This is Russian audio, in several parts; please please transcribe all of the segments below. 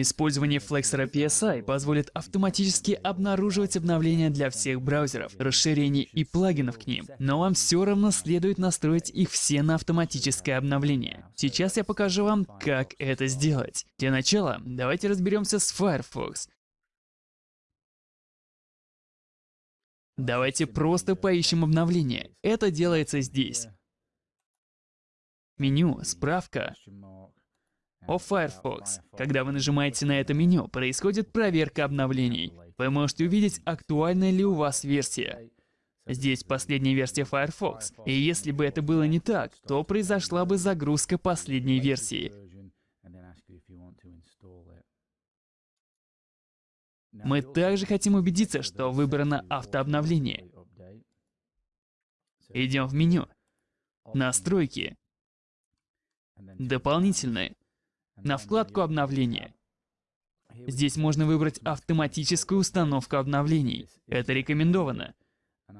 Использование флексора PSI позволит автоматически обнаруживать обновления для всех браузеров, расширений и плагинов к ним, но вам все равно следует настроить их все на автоматическое обновление. Сейчас я покажу вам, как это сделать. Для начала давайте разберемся с Firefox. Давайте просто поищем обновление. Это делается здесь. Меню, справка. О Firefox. Когда вы нажимаете на это меню, происходит проверка обновлений. Вы можете увидеть, актуальна ли у вас версия. Здесь последняя версия Firefox, и если бы это было не так, то произошла бы загрузка последней версии. Мы также хотим убедиться, что выбрано автообновление. Идем в меню. Настройки. Дополнительные. На вкладку обновления. Здесь можно выбрать автоматическую установку обновлений. Это рекомендовано.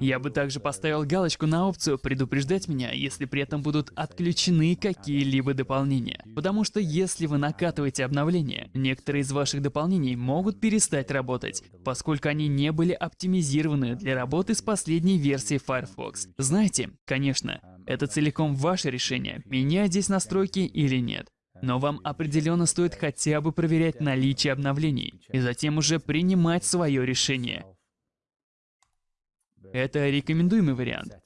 Я бы также поставил галочку на опцию «Предупреждать меня», если при этом будут отключены какие-либо дополнения. Потому что если вы накатываете обновления, некоторые из ваших дополнений могут перестать работать, поскольку они не были оптимизированы для работы с последней версией Firefox. Знаете, конечно, это целиком ваше решение, менять здесь настройки или нет. Но вам определенно стоит хотя бы проверять наличие обновлений, и затем уже принимать свое решение. Это рекомендуемый вариант.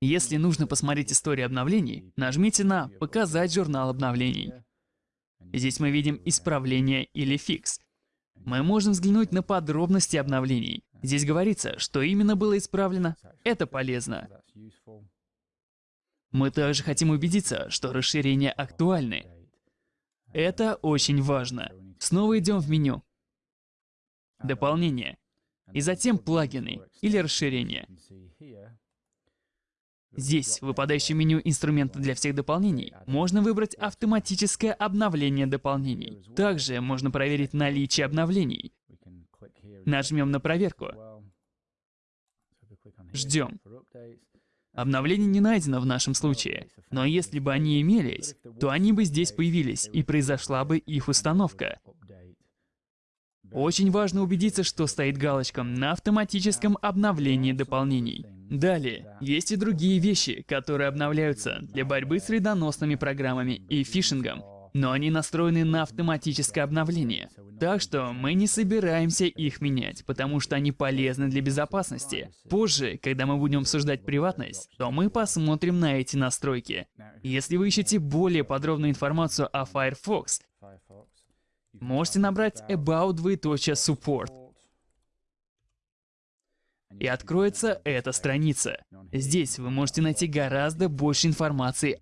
Если нужно посмотреть историю обновлений, нажмите на «Показать журнал обновлений». Здесь мы видим исправление или фикс. Мы можем взглянуть на подробности обновлений. Здесь говорится, что именно было исправлено. Это полезно. Мы также хотим убедиться, что расширения актуальны. Это очень важно. Снова идем в меню. Дополнение и затем плагины или расширения. Здесь, в выпадающем меню инструмента для всех дополнений, можно выбрать автоматическое обновление дополнений. Также можно проверить наличие обновлений. Нажмем на проверку. Ждем. Обновление не найдено в нашем случае, но если бы они имелись, то они бы здесь появились, и произошла бы их установка. Очень важно убедиться, что стоит галочка на автоматическом обновлении дополнений. Далее, есть и другие вещи, которые обновляются для борьбы с вредоносными программами и фишингом, но они настроены на автоматическое обновление. Так что мы не собираемся их менять, потому что они полезны для безопасности. Позже, когда мы будем обсуждать приватность, то мы посмотрим на эти настройки. Если вы ищете более подробную информацию о Firefox, можете набрать about двоеточие support. И откроется эта страница. Здесь вы можете найти гораздо больше информации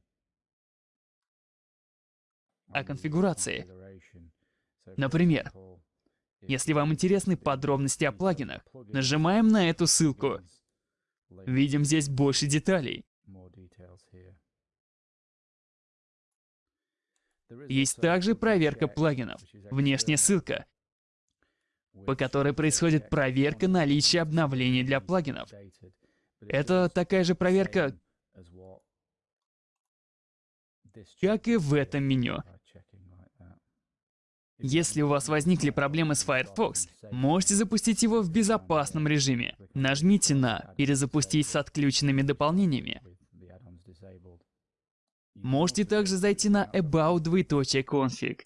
о конфигурации. Например, если вам интересны подробности о плагинах, нажимаем на эту ссылку. Видим здесь больше деталей. Есть также проверка плагинов, внешняя ссылка, по которой происходит проверка наличия обновлений для плагинов. Это такая же проверка, как и в этом меню. Если у вас возникли проблемы с Firefox, можете запустить его в безопасном режиме. Нажмите на «Перезапустить с отключенными дополнениями». Можете также зайти на About двоеточие config.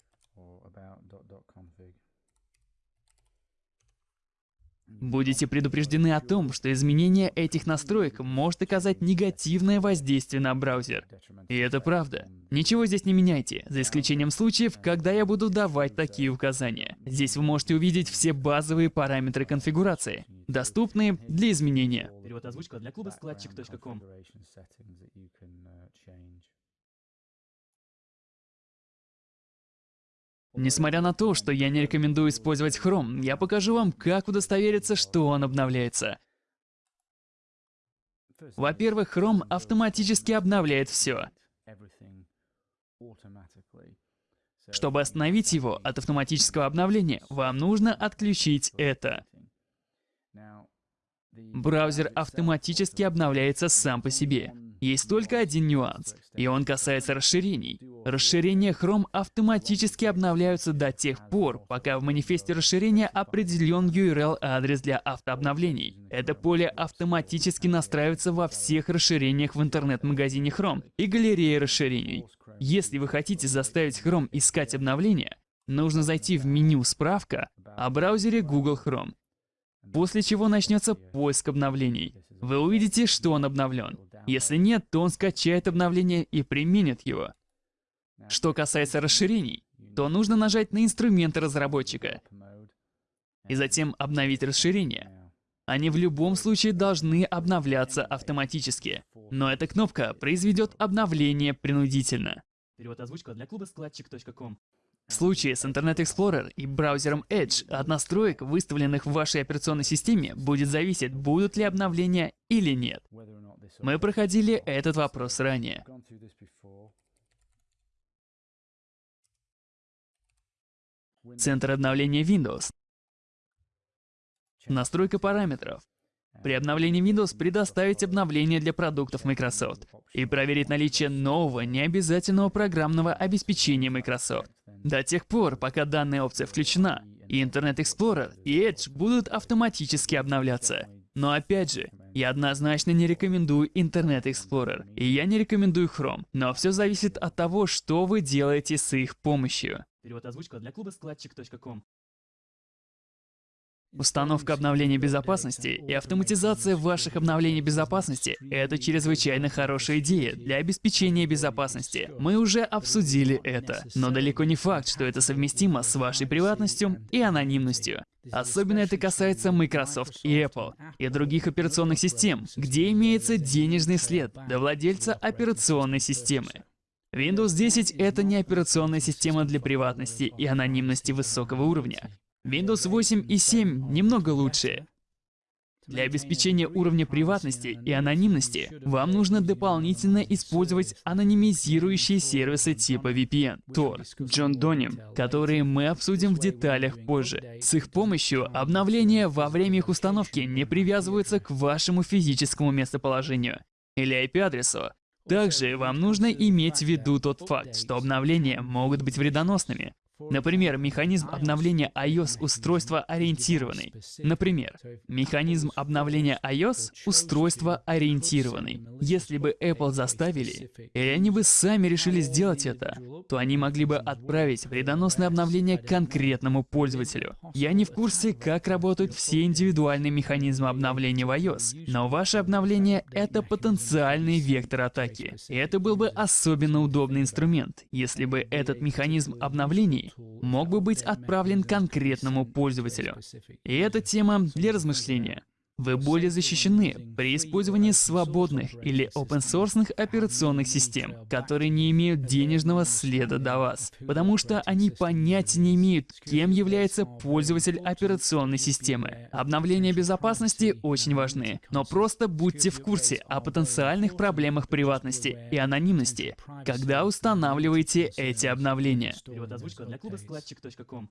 Будете предупреждены о том, что изменение этих настроек может оказать негативное воздействие на браузер. И это правда. Ничего здесь не меняйте, за исключением случаев, когда я буду давать такие указания. Здесь вы можете увидеть все базовые параметры конфигурации, доступные для изменения. Перевод озвучка для клуба складчик.ком. Несмотря на то, что я не рекомендую использовать Chrome, я покажу вам, как удостовериться, что он обновляется. Во-первых, Chrome автоматически обновляет все. Чтобы остановить его от автоматического обновления, вам нужно отключить это. Браузер автоматически обновляется сам по себе. Есть только один нюанс, и он касается расширений. Расширения Chrome автоматически обновляются до тех пор, пока в манифесте расширения определен URL-адрес для автообновлений. Это поле автоматически настраивается во всех расширениях в интернет-магазине Chrome и галерее расширений. Если вы хотите заставить Chrome искать обновления, нужно зайти в меню «Справка» о браузере Google Chrome, после чего начнется поиск обновлений. Вы увидите, что он обновлен. Если нет, то он скачает обновление и применит его. Что касается расширений, то нужно нажать на инструменты разработчика и затем обновить расширение. Они в любом случае должны обновляться автоматически, но эта кнопка произведет обновление принудительно. Перевод озвучка для клуба складчик.ком. В случае с Internet Explorer и браузером Edge от настроек, выставленных в вашей операционной системе, будет зависеть, будут ли обновления или нет. Мы проходили этот вопрос ранее. Центр обновления Windows. Настройка параметров. При обновлении Windows предоставить обновление для продуктов Microsoft и проверить наличие нового необязательного программного обеспечения Microsoft. До тех пор, пока данная опция включена, и Internet Explorer, и Edge будут автоматически обновляться. Но опять же, я однозначно не рекомендую Internet Explorer, и я не рекомендую Chrome, но все зависит от того, что вы делаете с их помощью. Перевод озвучка для клуба складчик.ком. Установка обновления безопасности и автоматизация ваших обновлений безопасности — это чрезвычайно хорошая идея для обеспечения безопасности. Мы уже обсудили это, но далеко не факт, что это совместимо с вашей приватностью и анонимностью. Особенно это касается Microsoft и Apple, и других операционных систем, где имеется денежный след до владельца операционной системы. Windows 10 — это не операционная система для приватности и анонимности высокого уровня. Windows 8 и 7 немного лучше. Для обеспечения уровня приватности и анонимности вам нужно дополнительно использовать анонимизирующие сервисы типа VPN, Tor, John Donim, которые мы обсудим в деталях позже. С их помощью обновления во время их установки не привязываются к вашему физическому местоположению или IP-адресу. Также вам нужно иметь в виду тот факт, что обновления могут быть вредоносными. Например, механизм обновления iOS устройства ориентированный. Например, механизм обновления iOS устройства ориентированный. Если бы Apple заставили, или они бы сами решили сделать это, то они могли бы отправить вредоносное обновление конкретному пользователю. Я не в курсе, как работают все индивидуальные механизмы обновления в iOS, но ваше обновление — это потенциальный вектор атаки. И это был бы особенно удобный инструмент, если бы этот механизм обновлений мог бы быть отправлен конкретному пользователю. И эта тема для размышления. Вы более защищены при использовании свободных или open-source операционных систем, которые не имеют денежного следа до вас, потому что они понятия не имеют, кем является пользователь операционной системы. Обновления безопасности очень важны, но просто будьте в курсе о потенциальных проблемах приватности и анонимности, когда устанавливаете эти обновления. Перевод озвучка для клуба складчик.ком